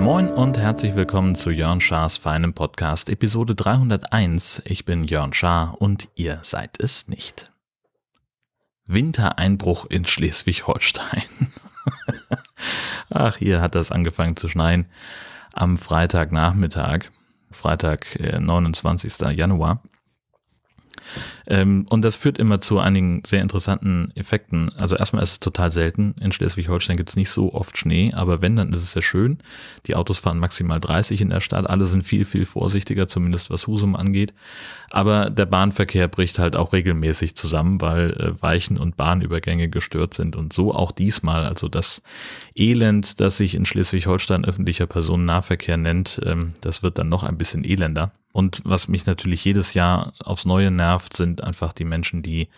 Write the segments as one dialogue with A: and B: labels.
A: Moin und herzlich willkommen zu Jörn Schars feinem Podcast, Episode 301. Ich bin Jörn Schaar und ihr seid es nicht. Wintereinbruch in Schleswig-Holstein. Ach, hier hat das angefangen zu schneien am Freitagnachmittag, Freitag, 29. Äh, Januar. Ähm, und das führt immer zu einigen sehr interessanten Effekten. Also erstmal ist es total selten. In Schleswig-Holstein gibt es nicht so oft Schnee, aber wenn, dann ist es sehr schön. Die Autos fahren maximal 30 in der Stadt. Alle sind viel, viel vorsichtiger, zumindest was Husum angeht. Aber der Bahnverkehr bricht halt auch regelmäßig zusammen, weil äh, Weichen und Bahnübergänge gestört sind. Und so auch diesmal. Also das Elend, das sich in Schleswig-Holstein öffentlicher Personennahverkehr nennt, ähm, das wird dann noch ein bisschen elender. Und was mich natürlich jedes Jahr aufs Neue nervt, sind einfach die Menschen, die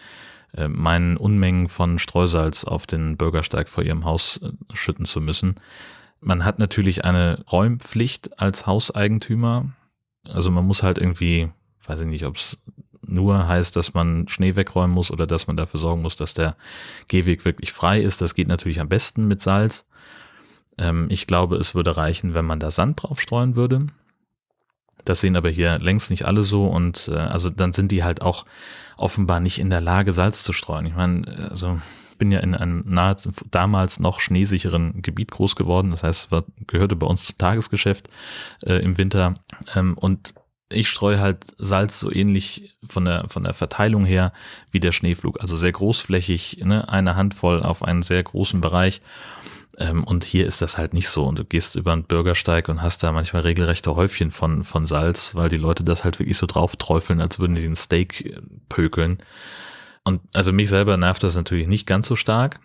A: äh, meinen Unmengen von Streusalz auf den Bürgersteig vor ihrem Haus äh, schütten zu müssen. Man hat natürlich eine Räumpflicht als Hauseigentümer. Also man muss halt irgendwie, weiß ich nicht, ob es nur heißt, dass man Schnee wegräumen muss oder dass man dafür sorgen muss, dass der Gehweg wirklich frei ist. Das geht natürlich am besten mit Salz. Ähm, ich glaube, es würde reichen, wenn man da Sand drauf streuen würde. Das sehen aber hier längst nicht alle so und äh, also dann sind die halt auch offenbar nicht in der Lage, Salz zu streuen. Ich meine, also bin ja in einem nahezu damals noch schneesicheren Gebiet groß geworden. Das heißt, es gehörte bei uns zum Tagesgeschäft äh, im Winter. Ähm, und ich streue halt Salz so ähnlich von der, von der Verteilung her wie der Schneeflug. Also sehr großflächig, ne? eine Handvoll auf einen sehr großen Bereich. Ähm, und hier ist das halt nicht so. Und du gehst über einen Bürgersteig und hast da manchmal regelrechte Häufchen von, von Salz, weil die Leute das halt wirklich so drauf träufeln, als würden die den Steak äh, pökeln. Und also mich selber nervt das natürlich nicht ganz so stark.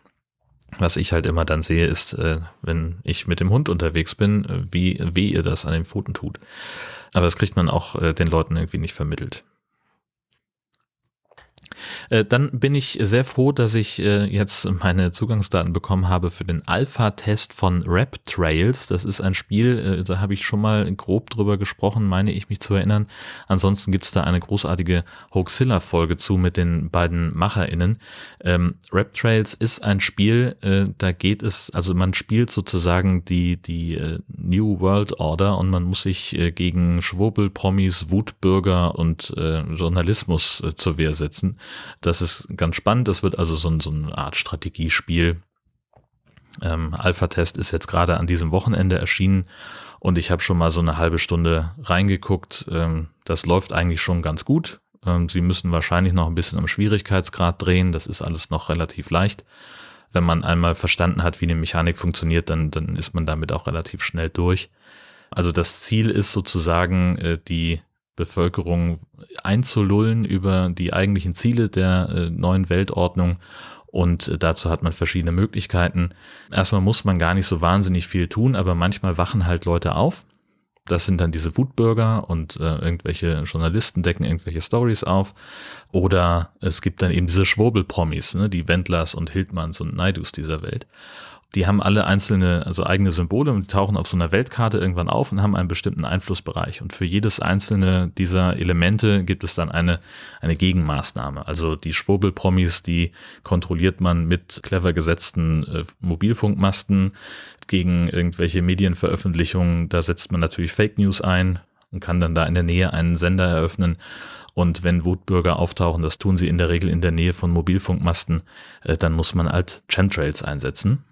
A: Was ich halt immer dann sehe, ist, äh, wenn ich mit dem Hund unterwegs bin, äh, wie weh ihr das an den Pfoten tut. Aber das kriegt man auch den Leuten irgendwie nicht vermittelt. Äh, dann bin ich sehr froh, dass ich äh, jetzt meine Zugangsdaten bekommen habe für den Alpha-Test von Rap Trails. Das ist ein Spiel, äh, da habe ich schon mal grob drüber gesprochen, meine ich mich zu erinnern. Ansonsten gibt es da eine großartige Hoaxilla-Folge zu mit den beiden MacherInnen. Ähm, Rap Trails ist ein Spiel, da geht es, also man spielt sozusagen die, die New World Order und man muss sich gegen Schwurbel, Promis, Wutbürger und Journalismus zur Wehr setzen. Das ist ganz spannend. Das wird also so, so eine Art Strategiespiel. Ähm, Alpha-Test ist jetzt gerade an diesem Wochenende erschienen und ich habe schon mal so eine halbe Stunde reingeguckt. Ähm, das läuft eigentlich schon ganz gut. Ähm, Sie müssen wahrscheinlich noch ein bisschen am Schwierigkeitsgrad drehen. Das ist alles noch relativ leicht. Wenn man einmal verstanden hat, wie eine Mechanik funktioniert, dann, dann ist man damit auch relativ schnell durch. Also das Ziel ist sozusagen, äh, die Bevölkerung einzulullen über die eigentlichen Ziele der äh, neuen Weltordnung. Und äh, dazu hat man verschiedene Möglichkeiten. Erstmal muss man gar nicht so wahnsinnig viel tun, aber manchmal wachen halt Leute auf. Das sind dann diese Wutbürger und äh, irgendwelche Journalisten decken irgendwelche Stories auf. Oder es gibt dann eben diese Schwurbelpromis, ne, die Wendlers und Hildmanns und Neidus dieser Welt die haben alle einzelne, also eigene Symbole und die tauchen auf so einer Weltkarte irgendwann auf und haben einen bestimmten Einflussbereich. Und für jedes einzelne dieser Elemente gibt es dann eine, eine Gegenmaßnahme. Also die Schwurbelpromis, die kontrolliert man mit clever gesetzten äh, Mobilfunkmasten gegen irgendwelche Medienveröffentlichungen. Da setzt man natürlich Fake News ein und kann dann da in der Nähe einen Sender eröffnen. Und wenn Wutbürger auftauchen, das tun sie in der Regel in der Nähe von Mobilfunkmasten, äh, dann muss man halt Chemtrails einsetzen.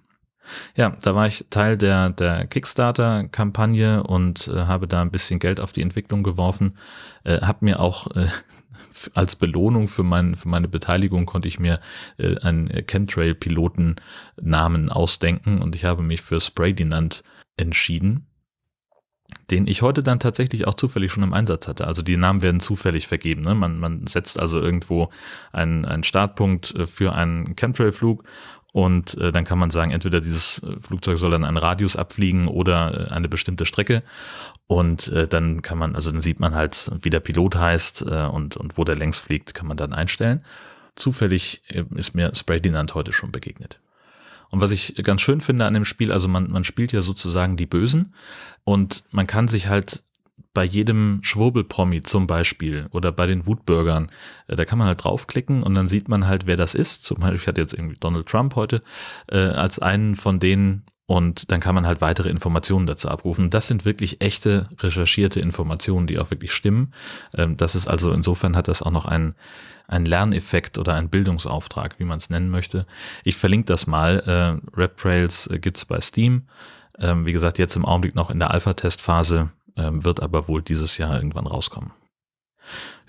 A: Ja, da war ich Teil der, der Kickstarter-Kampagne und äh, habe da ein bisschen Geld auf die Entwicklung geworfen. Äh, habe mir auch äh, als Belohnung für, mein, für meine Beteiligung konnte ich mir äh, einen Chemtrail-Piloten-Namen ausdenken und ich habe mich für Spraydinant entschieden den ich heute dann tatsächlich auch zufällig schon im Einsatz hatte. Also die Namen werden zufällig vergeben. Ne? Man, man setzt also irgendwo einen, einen Startpunkt äh, für einen Chemtrail-Flug und äh, dann kann man sagen, entweder dieses äh, Flugzeug soll dann einen Radius abfliegen oder äh, eine bestimmte Strecke. Und äh, dann kann man, also dann sieht man halt, wie der Pilot heißt äh, und, und wo der längs fliegt, kann man dann einstellen. Zufällig äh, ist mir Spray Dinant heute schon begegnet. Und was ich ganz schön finde an dem Spiel, also man, man spielt ja sozusagen die Bösen und man kann sich halt bei jedem Schwurbelpromi zum Beispiel oder bei den Wutbürgern, äh, da kann man halt draufklicken und dann sieht man halt, wer das ist. Zum Beispiel, ich hatte jetzt irgendwie Donald Trump heute äh, als einen von denen und dann kann man halt weitere Informationen dazu abrufen. Das sind wirklich echte recherchierte Informationen, die auch wirklich stimmen. Ähm, das ist also insofern hat das auch noch einen, einen Lerneffekt oder einen Bildungsauftrag, wie man es nennen möchte. Ich verlinke das mal. Äh, RapTrails äh, gibt's bei Steam. Ähm, wie gesagt, jetzt im Augenblick noch in der Alpha-Testphase, ähm, wird aber wohl dieses Jahr irgendwann rauskommen.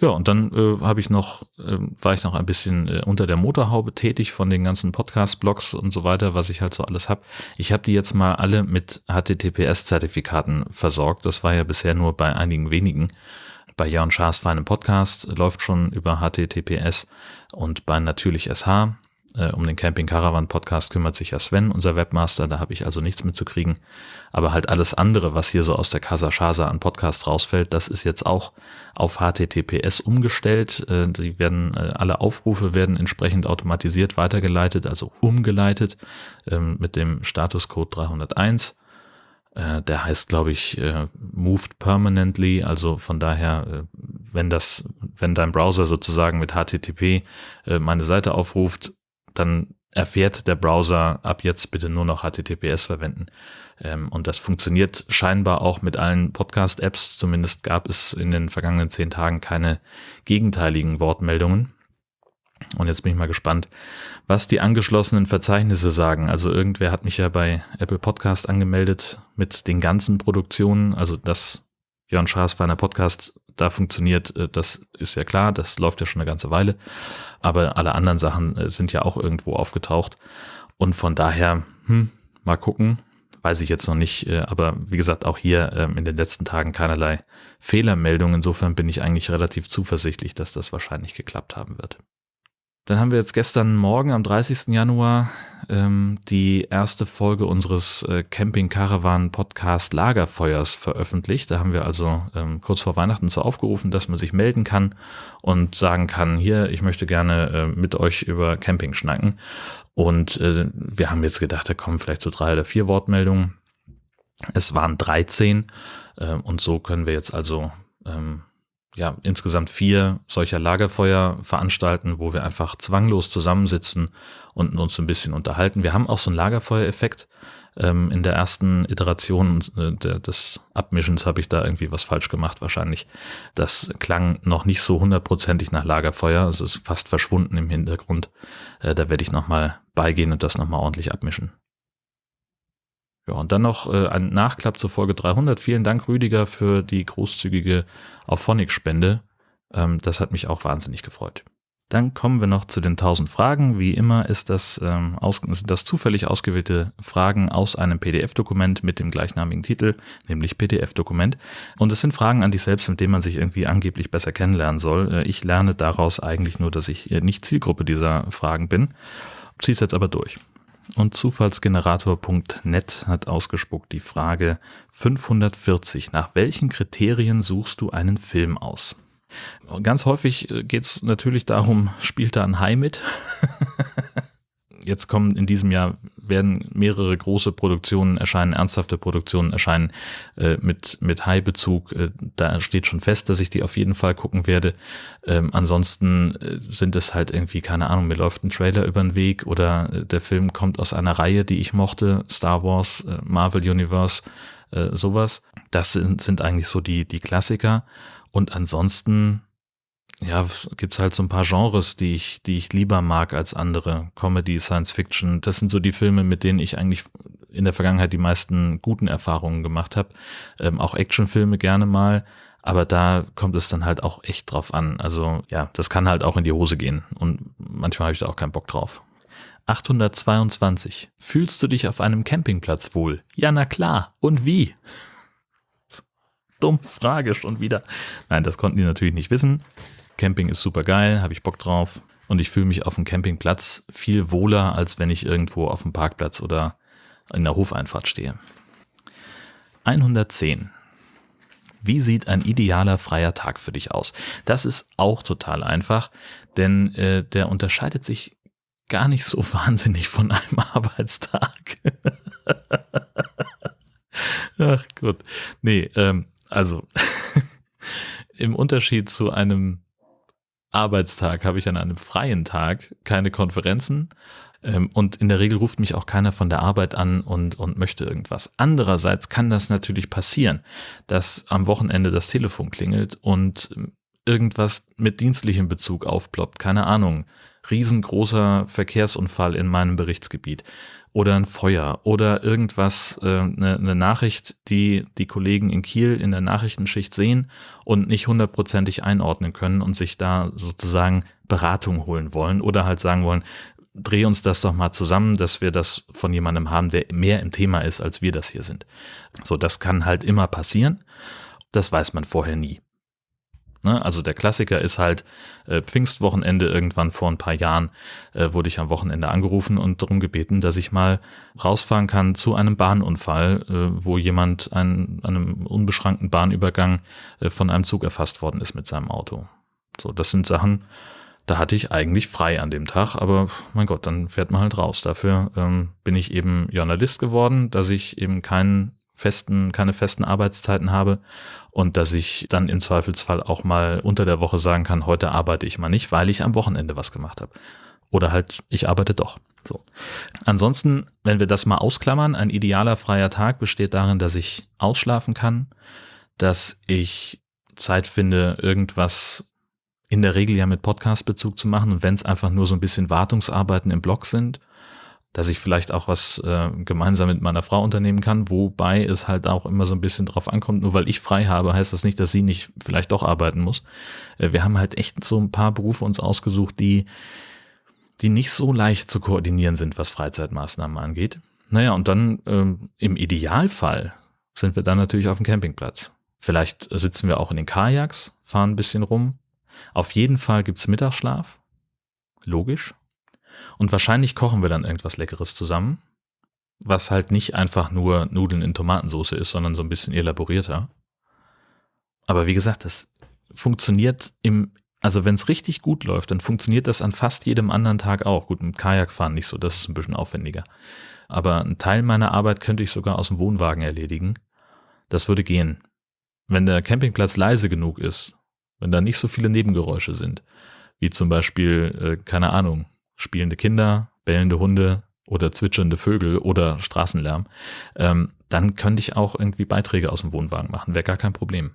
A: Ja, und dann äh, habe ich noch, äh, war ich noch ein bisschen äh, unter der Motorhaube tätig von den ganzen Podcast-Blogs und so weiter, was ich halt so alles habe. Ich habe die jetzt mal alle mit HTTPS-Zertifikaten versorgt. Das war ja bisher nur bei einigen wenigen. Bei Jörn Schaas feinem Podcast läuft schon über HTTPS und bei Natürlich SH äh, um den Camping Caravan Podcast kümmert sich ja Sven, unser Webmaster, da habe ich also nichts mitzukriegen. Aber halt alles andere, was hier so aus der Casa Chasa an Podcast rausfällt, das ist jetzt auch auf HTTPS umgestellt. Äh, die werden, äh, alle Aufrufe werden entsprechend automatisiert weitergeleitet, also umgeleitet ähm, mit dem Statuscode 301 äh, der heißt, glaube ich, äh, moved permanently. Also von daher, äh, wenn das, wenn dein Browser sozusagen mit HTTP meine Seite aufruft, dann erfährt der Browser ab jetzt bitte nur noch HTTPS verwenden. Ähm, und das funktioniert scheinbar auch mit allen Podcast-Apps. Zumindest gab es in den vergangenen zehn Tagen keine gegenteiligen Wortmeldungen. Und jetzt bin ich mal gespannt, was die angeschlossenen Verzeichnisse sagen. Also irgendwer hat mich ja bei Apple Podcast angemeldet mit den ganzen Produktionen. Also das Jörn Schaas feiner Podcast da funktioniert, äh, das ist ja klar, das läuft ja schon eine ganze Weile. Aber alle anderen Sachen äh, sind ja auch irgendwo aufgetaucht. Und von daher, hm, mal gucken, weiß ich jetzt noch nicht. Äh, aber wie gesagt, auch hier ähm, in den letzten Tagen keinerlei Fehlermeldungen. Insofern bin ich eigentlich relativ zuversichtlich, dass das wahrscheinlich geklappt haben wird. Dann haben wir jetzt gestern Morgen am 30. Januar ähm, die erste Folge unseres äh, Camping Caravan Podcast Lagerfeuers veröffentlicht. Da haben wir also ähm, kurz vor Weihnachten so aufgerufen, dass man sich melden kann und sagen kann, hier, ich möchte gerne äh, mit euch über Camping schnacken. Und äh, wir haben jetzt gedacht, da kommen vielleicht so drei oder vier Wortmeldungen. Es waren 13 äh, und so können wir jetzt also ähm, ja, insgesamt vier solcher Lagerfeuer veranstalten, wo wir einfach zwanglos zusammensitzen und uns ein bisschen unterhalten. Wir haben auch so einen Lagerfeuereffekt. Ähm, in der ersten Iteration äh, des Abmischens habe ich da irgendwie was falsch gemacht wahrscheinlich. Das klang noch nicht so hundertprozentig nach Lagerfeuer. Es ist fast verschwunden im Hintergrund. Äh, da werde ich nochmal beigehen und das nochmal ordentlich abmischen. Ja, und dann noch äh, ein Nachklapp zur Folge 300. Vielen Dank, Rüdiger, für die großzügige Auphonic-Spende. Ähm, das hat mich auch wahnsinnig gefreut. Dann kommen wir noch zu den 1000 Fragen. Wie immer ist das, ähm, aus, sind das zufällig ausgewählte Fragen aus einem PDF-Dokument mit dem gleichnamigen Titel, nämlich PDF-Dokument. Und es sind Fragen an dich selbst, mit denen man sich irgendwie angeblich besser kennenlernen soll. Äh, ich lerne daraus eigentlich nur, dass ich äh, nicht Zielgruppe dieser Fragen bin. Zieh's jetzt aber durch. Und Zufallsgenerator.net hat ausgespuckt die Frage 540. Nach welchen Kriterien suchst du einen Film aus? Ganz häufig äh, geht es natürlich darum, spielt da ein Hai mit? Jetzt kommen in diesem Jahr werden mehrere große Produktionen erscheinen, ernsthafte Produktionen erscheinen äh, mit, mit High-Bezug. Äh, da steht schon fest, dass ich die auf jeden Fall gucken werde. Ähm, ansonsten äh, sind es halt irgendwie, keine Ahnung, mir läuft ein Trailer über den Weg oder äh, der Film kommt aus einer Reihe, die ich mochte, Star Wars, äh, Marvel Universe, äh, sowas. Das sind, sind eigentlich so die, die Klassiker. Und ansonsten ja, gibt's halt so ein paar Genres, die ich, die ich lieber mag als andere. Comedy, Science Fiction, das sind so die Filme, mit denen ich eigentlich in der Vergangenheit die meisten guten Erfahrungen gemacht habe. Ähm, auch Actionfilme gerne mal, aber da kommt es dann halt auch echt drauf an. Also ja, das kann halt auch in die Hose gehen und manchmal habe ich da auch keinen Bock drauf. 822. Fühlst du dich auf einem Campingplatz wohl? Ja, na klar. Und wie? Dumme Frage schon wieder. Nein, das konnten die natürlich nicht wissen. Camping ist super geil, habe ich Bock drauf. Und ich fühle mich auf dem Campingplatz viel wohler, als wenn ich irgendwo auf dem Parkplatz oder in der Hofeinfahrt stehe. 110. Wie sieht ein idealer freier Tag für dich aus? Das ist auch total einfach, denn äh, der unterscheidet sich gar nicht so wahnsinnig von einem Arbeitstag. Ach gut. Nee, ähm, also im Unterschied zu einem Arbeitstag habe ich an einem freien Tag keine Konferenzen ähm, und in der Regel ruft mich auch keiner von der Arbeit an und, und möchte irgendwas. Andererseits kann das natürlich passieren, dass am Wochenende das Telefon klingelt und irgendwas mit dienstlichem Bezug aufploppt. Keine Ahnung. Riesengroßer Verkehrsunfall in meinem Berichtsgebiet oder ein Feuer oder irgendwas, äh, eine, eine Nachricht, die die Kollegen in Kiel in der Nachrichtenschicht sehen und nicht hundertprozentig einordnen können und sich da sozusagen Beratung holen wollen oder halt sagen wollen, dreh uns das doch mal zusammen, dass wir das von jemandem haben, der mehr im Thema ist, als wir das hier sind. So, das kann halt immer passieren. Das weiß man vorher nie. Ne? Also der Klassiker ist halt äh, Pfingstwochenende irgendwann vor ein paar Jahren äh, wurde ich am Wochenende angerufen und darum gebeten, dass ich mal rausfahren kann zu einem Bahnunfall, äh, wo jemand an einem unbeschrankten Bahnübergang äh, von einem Zug erfasst worden ist mit seinem Auto. So, das sind Sachen, da hatte ich eigentlich frei an dem Tag, aber mein Gott, dann fährt man halt raus. Dafür ähm, bin ich eben Journalist geworden, dass ich eben keinen festen, keine festen Arbeitszeiten habe und dass ich dann im Zweifelsfall auch mal unter der Woche sagen kann, heute arbeite ich mal nicht, weil ich am Wochenende was gemacht habe. Oder halt, ich arbeite doch. So. Ansonsten, wenn wir das mal ausklammern, ein idealer freier Tag besteht darin, dass ich ausschlafen kann, dass ich Zeit finde, irgendwas in der Regel ja mit Podcast-Bezug zu machen und wenn es einfach nur so ein bisschen Wartungsarbeiten im Blog sind dass ich vielleicht auch was äh, gemeinsam mit meiner Frau unternehmen kann, wobei es halt auch immer so ein bisschen drauf ankommt, nur weil ich frei habe, heißt das nicht, dass sie nicht vielleicht doch arbeiten muss. Äh, wir haben halt echt so ein paar Berufe uns ausgesucht, die, die nicht so leicht zu koordinieren sind, was Freizeitmaßnahmen angeht. Naja, und dann ähm, im Idealfall sind wir dann natürlich auf dem Campingplatz. Vielleicht sitzen wir auch in den Kajaks, fahren ein bisschen rum. Auf jeden Fall gibt's Mittagsschlaf. Logisch. Und wahrscheinlich kochen wir dann irgendwas Leckeres zusammen, was halt nicht einfach nur Nudeln in Tomatensauce ist, sondern so ein bisschen elaborierter. Aber wie gesagt, das funktioniert im, also wenn es richtig gut läuft, dann funktioniert das an fast jedem anderen Tag auch. Gut, mit Kajakfahren nicht so, das ist ein bisschen aufwendiger. Aber einen Teil meiner Arbeit könnte ich sogar aus dem Wohnwagen erledigen. Das würde gehen. Wenn der Campingplatz leise genug ist, wenn da nicht so viele Nebengeräusche sind, wie zum Beispiel, äh, keine Ahnung, spielende Kinder, bellende Hunde oder zwitschernde Vögel oder Straßenlärm, ähm, dann könnte ich auch irgendwie Beiträge aus dem Wohnwagen machen, wäre gar kein Problem.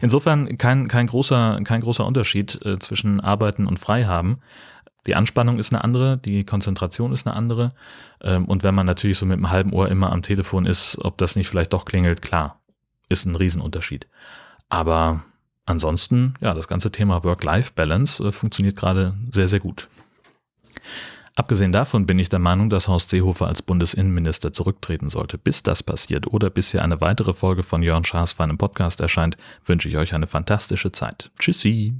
A: Insofern kein, kein, großer, kein großer Unterschied äh, zwischen Arbeiten und Freihaben. Die Anspannung ist eine andere, die Konzentration ist eine andere. Ähm, und wenn man natürlich so mit einem halben Ohr immer am Telefon ist, ob das nicht vielleicht doch klingelt, klar, ist ein Riesenunterschied. Aber ansonsten, ja, das ganze Thema Work-Life-Balance äh, funktioniert gerade sehr, sehr gut. Abgesehen davon bin ich der Meinung, dass Horst Seehofer als Bundesinnenminister zurücktreten sollte. Bis das passiert oder bis hier eine weitere Folge von Jörn Schaas für einen Podcast erscheint, wünsche ich euch eine fantastische Zeit. Tschüssi!